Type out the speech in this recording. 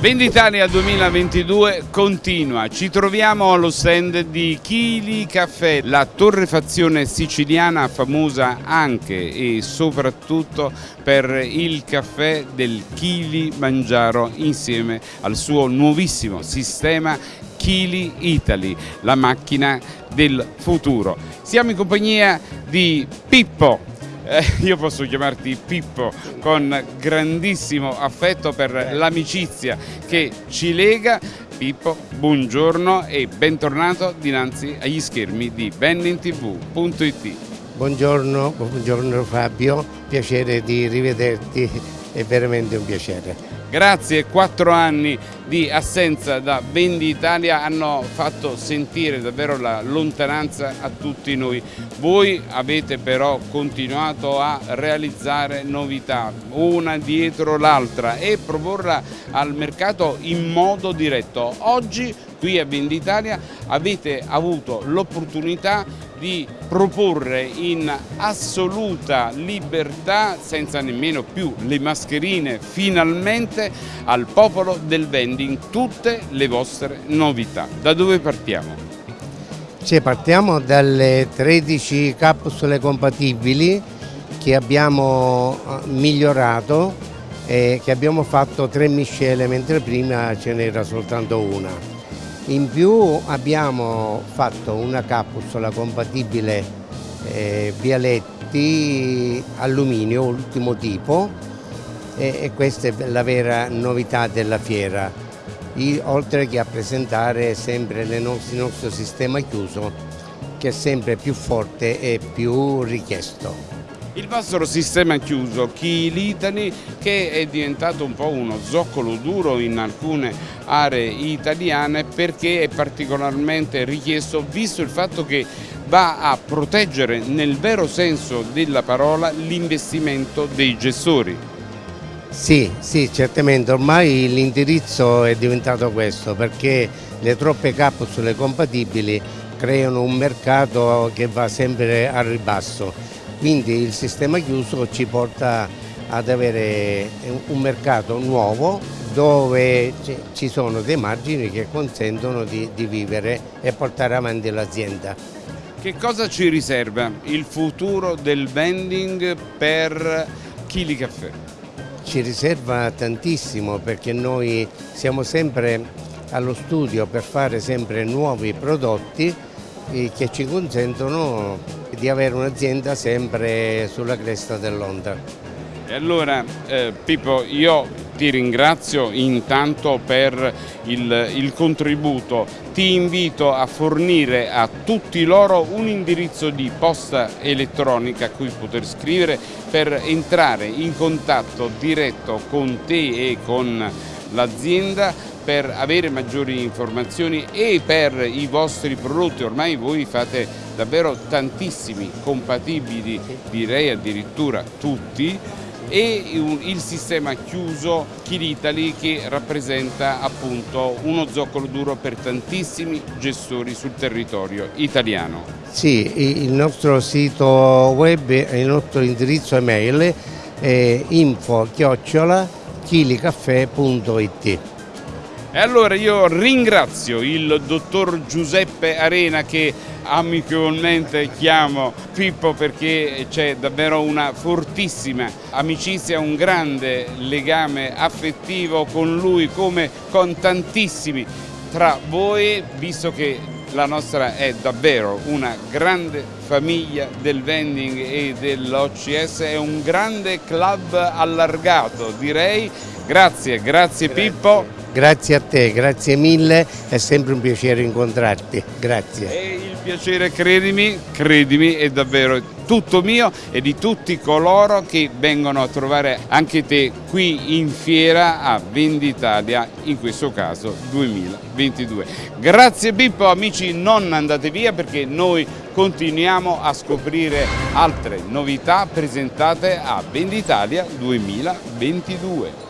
Venditalia 2022 continua, ci troviamo allo stand di Chili Caffè, la torrefazione siciliana famosa anche e soprattutto per il caffè del Chili Mangiaro insieme al suo nuovissimo sistema Chili Italy, la macchina del futuro. Siamo in compagnia di Pippo eh, io posso chiamarti Pippo con grandissimo affetto per l'amicizia che ci lega. Pippo, buongiorno e bentornato dinanzi agli schermi di bennintv.it. Buongiorno, buongiorno Fabio, piacere di rivederti, è veramente un piacere. Grazie, quattro anni di assenza da Vendi Italia hanno fatto sentire davvero la lontananza a tutti noi. Voi avete però continuato a realizzare novità, una dietro l'altra e proporla al mercato in modo diretto. Oggi qui a Venditalia avete avuto l'opportunità di proporre in assoluta libertà, senza nemmeno più le mascherine, finalmente al popolo del vending tutte le vostre novità. Da dove partiamo? Cioè, partiamo dalle 13 capsule compatibili che abbiamo eh, migliorato e che abbiamo fatto tre miscele mentre prima ce n'era soltanto una. In più abbiamo fatto una capsula compatibile eh, Vialetti alluminio, ultimo tipo, e, e, questa è la vera novità della fiera, I, oltre che a presentare sempre nostre, il nostro sistema chiuso che è sempre più forte e più richiesto. Il vostro sistema chiuso, l'Italy, che è diventato un po' uno zoccolo duro in alcune aree italiane perché è particolarmente richiesto visto il fatto che va a proteggere nel vero senso della parola l'investimento dei gestori. Sì, sì, certamente, ormai l'indirizzo è diventato questo perché le troppe capsule compatibili creano un mercato che va sempre al ribasso quindi il sistema chiuso ci porta ad avere un mercato nuovo dove ci sono dei margini che consentono di, di vivere e portare avanti l'azienda. Che cosa ci riserva il futuro del vending per Chili Caffè? Ci riserva tantissimo perché noi siamo sempre allo studio per fare sempre nuovi prodotti eh, che ci consentono di avere un'azienda sempre sulla cresta dell'onda. E allora eh, Pippo io ti ringrazio intanto per il, il, contributo, ti invito a fornire a tutti loro un indirizzo di posta elettronica a cui poter scrivere per entrare in contatto diretto con te e con l'azienda per avere maggiori informazioni e per i vostri prodotti, ormai voi fate davvero tantissimi compatibili, direi addirittura tutti, e il sistema chiuso Kilitali che rappresenta appunto uno zoccolo duro per tantissimi gestori sul territorio italiano. Sì, il nostro sito web, il nostro indirizzo email è info chiocciola chilicaffè.it e allora io ringrazio il dottor Giuseppe Arena che amichevolmente chiamo Pippo perché c'è davvero una fortissima amicizia, un grande legame affettivo con lui come con tantissimi tra voi visto che la nostra è davvero una grande famiglia del vending e dell'OCS, è un grande club allargato direi. Grazie, grazie, grazie. Pippo. Grazie a te, grazie mille, è sempre un piacere incontrarti, grazie. E il piacere, credimi, credimi, è davvero tutto mio e di tutti coloro che vengono a trovare anche te qui in fiera a Venditalia, in questo caso 2022. Grazie Pippo, amici non andate via perché noi continuiamo a scoprire altre novità presentate a Venditalia 2022.